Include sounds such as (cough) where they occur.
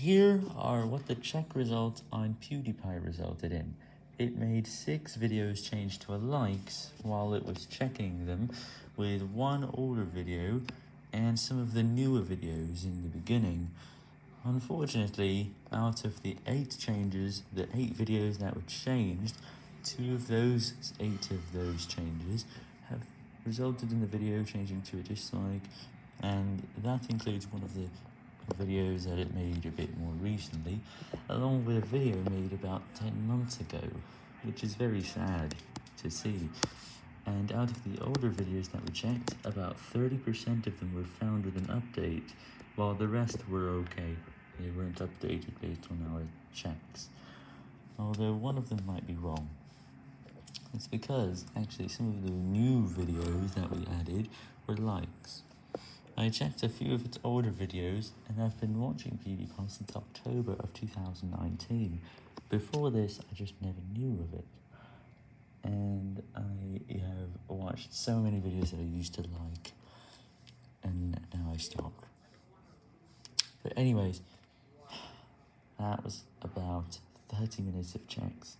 Here are what the check results on PewDiePie resulted in. It made 6 videos change to a likes while it was checking them, with one older video and some of the newer videos in the beginning. Unfortunately, out of the 8 changes, the 8 videos that were changed, 2 of those 8 of those changes have resulted in the video changing to a dislike, and that includes one of the videos that it made a bit more recently, along with a video made about 10 months ago, which is very sad to see. And out of the older videos that were checked, about 30% of them were found with an update, while the rest were okay. They weren't updated based on our checks. Although one of them might be wrong. It's because, actually, some of the new videos that we added were likes. I checked a few of its older videos, and I've been watching PewDiePie since October of 2019. Before this, I just never knew of it. And I have watched so many videos that I used to like, and now I stopped. But anyways, (sighs) that was about 30 minutes of checks.